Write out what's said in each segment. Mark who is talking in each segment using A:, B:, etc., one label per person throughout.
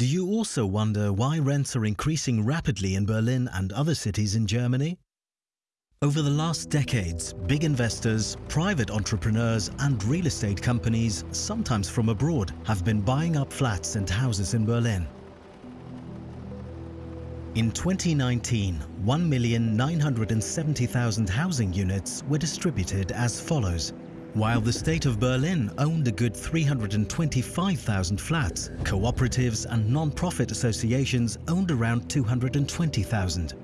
A: Do you also wonder why rents are increasing rapidly in Berlin and other cities in Germany? Over the last decades, big investors, private entrepreneurs and real estate companies, sometimes from abroad, have been buying up flats and houses in Berlin. In 2019, 1,970,000 housing units were distributed as follows. While the state of Berlin owned a good 325,000 flats, cooperatives and non-profit associations owned around 220,000.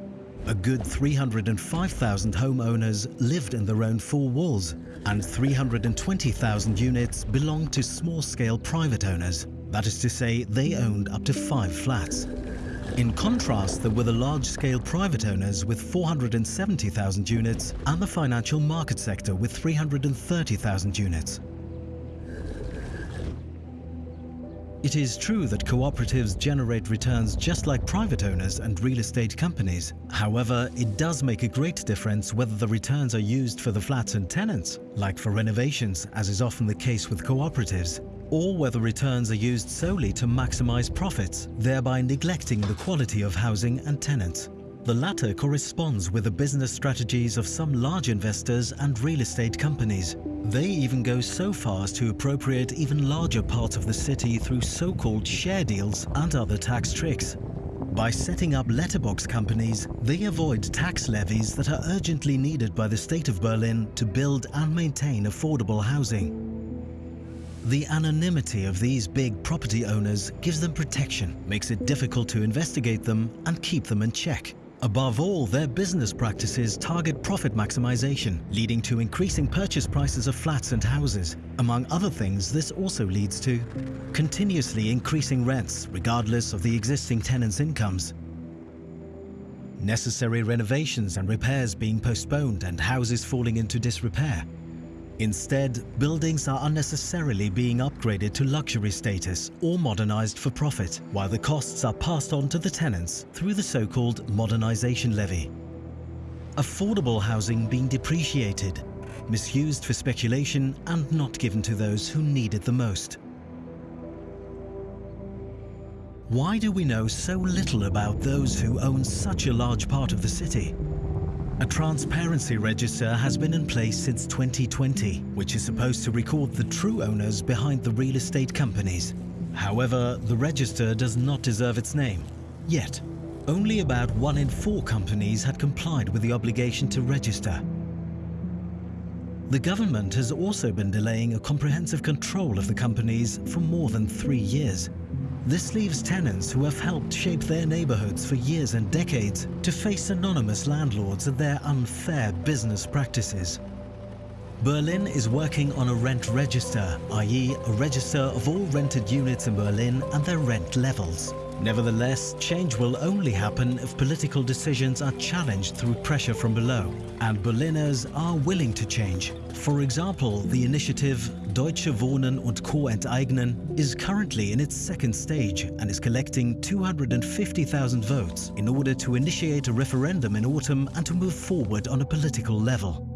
A: A good 305,000 homeowners lived in their own four walls, and 320,000 units belonged to small-scale private owners. That is to say, they owned up to five flats. In contrast, there were the large-scale private owners with 470,000 units and the financial market sector with 330,000 units. It is true that cooperatives generate returns just like private owners and real estate companies. However, it does make a great difference whether the returns are used for the flats and tenants, like for renovations, as is often the case with cooperatives, or whether returns are used solely to maximize profits, thereby neglecting the quality of housing and tenants. The latter corresponds with the business strategies of some large investors and real estate companies. They even go so far as to appropriate even larger parts of the city through so-called share deals and other tax tricks. By setting up letterbox companies, they avoid tax levies that are urgently needed by the state of Berlin to build and maintain affordable housing. The anonymity of these big property owners gives them protection, makes it difficult to investigate them and keep them in check. Above all, their business practices target profit maximization, leading to increasing purchase prices of flats and houses. Among other things, this also leads to continuously increasing rents, regardless of the existing tenants' incomes, necessary renovations and repairs being postponed and houses falling into disrepair, Instead, buildings are unnecessarily being upgraded to luxury status or modernized for profit, while the costs are passed on to the tenants through the so-called modernization levy. Affordable housing being depreciated, misused for speculation and not given to those who need it the most. Why do we know so little about those who own such a large part of the city? A transparency register has been in place since 2020, which is supposed to record the true owners behind the real estate companies. However, the register does not deserve its name. Yet, only about one in four companies had complied with the obligation to register. The government has also been delaying a comprehensive control of the companies for more than three years, this leaves tenants who have helped shape their neighborhoods for years and decades to face anonymous landlords and their unfair business practices. Berlin is working on a rent register, i.e. a register of all rented units in Berlin and their rent levels. Nevertheless, change will only happen if political decisions are challenged through pressure from below, and Berliners are willing to change. For example, the initiative Deutsche Wohnen und Co. enteignen is currently in its second stage and is collecting 250,000 votes in order to initiate a referendum in autumn and to move forward on a political level.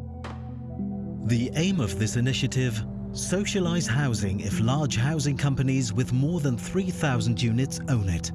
A: The aim of this initiative Socialize housing if large housing companies with more than 3,000 units own it.